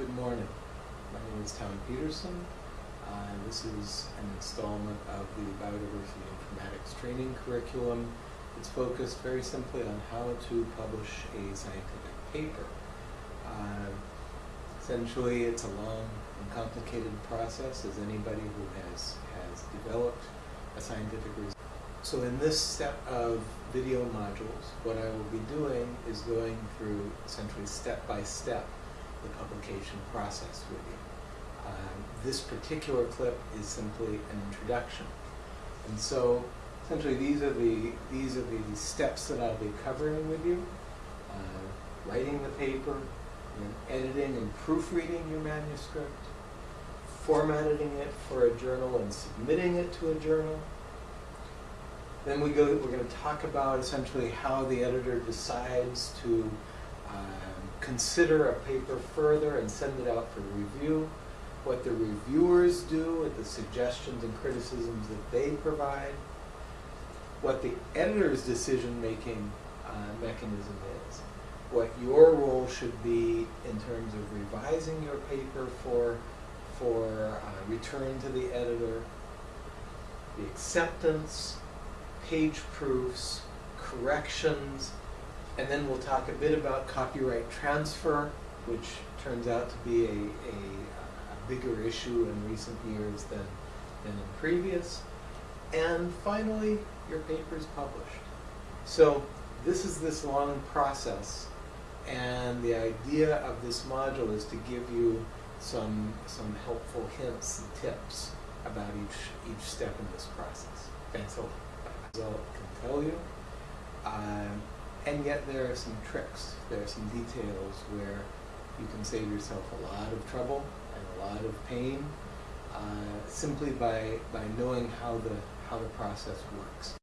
Good morning. My name is Tom Peterson. Uh, this is an installment of the Biodiversity Informatics training curriculum. It's focused very simply on how to publish a scientific paper. Uh, essentially, it's a long and complicated process, as anybody who has, has developed a scientific research. So in this set of video modules, what I will be doing is going through essentially step by step the publication process with you. Um, this particular clip is simply an introduction. And so essentially these are the, these are the steps that I'll be covering with you. Uh, writing the paper, then editing and proofreading your manuscript, formatting it for a journal and submitting it to a journal. Then we go, we're going to talk about essentially how the editor decides to consider a paper further and send it out for review, what the reviewers do with the suggestions and criticisms that they provide, what the editor's decision-making uh, mechanism is, what your role should be in terms of revising your paper for, for uh, return to the editor, the acceptance, page proofs, corrections, and then we'll talk a bit about copyright transfer, which turns out to be a, a, a bigger issue in recent years than, than in previous. And finally, your paper is published. So this is this long process, and the idea of this module is to give you some, some helpful hints and tips about each, each step in this process. Thanks a lot. Result can tell you. Um, and yet there are some tricks, there are some details where you can save yourself a lot of trouble and a lot of pain uh, simply by, by knowing how the, how the process works.